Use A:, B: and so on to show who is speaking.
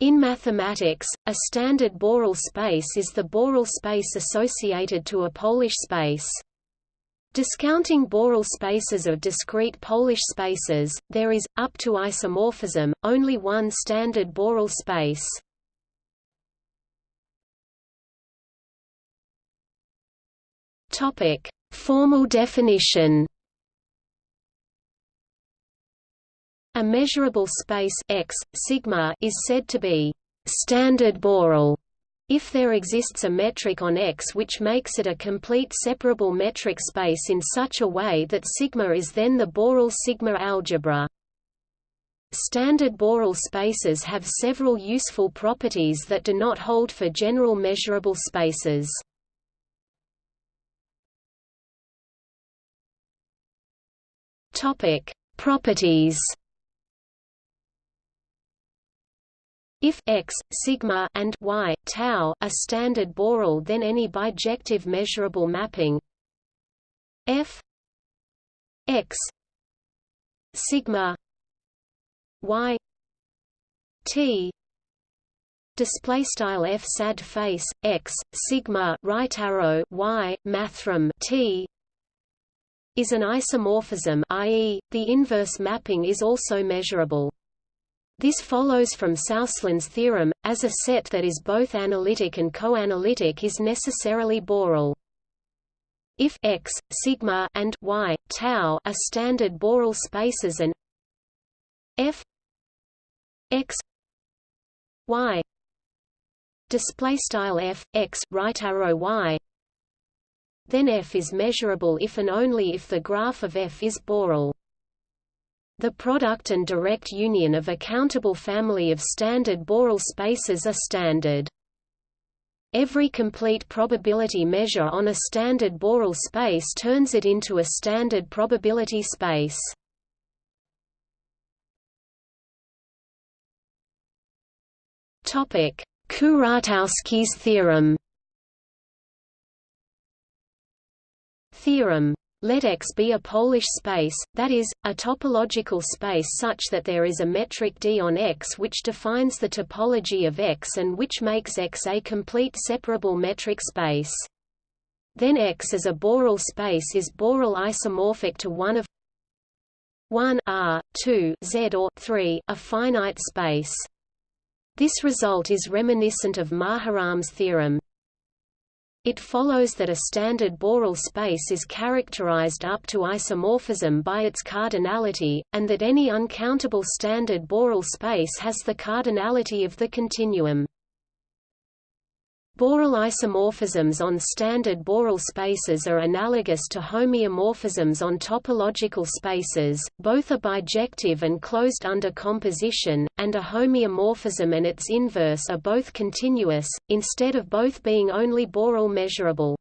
A: In mathematics, a standard Borel space is the Borel space associated to a Polish space. Discounting Borel spaces of discrete Polish spaces, there is, up to isomorphism, only one standard Borel space. Formal definition A measurable space X, sigma is said to be standard Borel if there exists a metric on X which makes it a complete separable metric space in such a way that sigma is then the Borel sigma algebra. Standard Borel spaces have several useful properties that do not hold for general measurable spaces. Topic: Properties If x, sigma and y, tau are standard Borel then any bijective measurable mapping f x sigma y t display style f sad face x sigma right arrow y mathrm t is an isomorphism i.e., the inverse mapping is also measurable. This follows from Suslin's theorem, as a set that is both analytic and coanalytic is necessarily Borel. If x, sigma and y, tau are standard Borel spaces and f x y display style f x right arrow y then f is measurable if and only if the graph of f is Borel. The product and direct union of a countable family of standard Borel spaces are standard. Every complete probability measure on a standard Borel space turns it into a standard probability space. Topic: Kuratowski's theorem Theorem let X be a Polish space, that is, a topological space such that there is a metric D on X which defines the topology of X and which makes X a complete separable metric space. Then X as a Borel space is Borel isomorphic to one of 1 R, 2 Z or 3, a finite space. This result is reminiscent of Maharam's theorem. It follows that a standard Borel space is characterized up to isomorphism by its cardinality, and that any uncountable standard Borel space has the cardinality of the continuum. Borel isomorphisms on standard Borel spaces are analogous to homeomorphisms on topological spaces, both are bijective and closed under composition, and a homeomorphism and its inverse are both continuous, instead of both being only Borel measurable.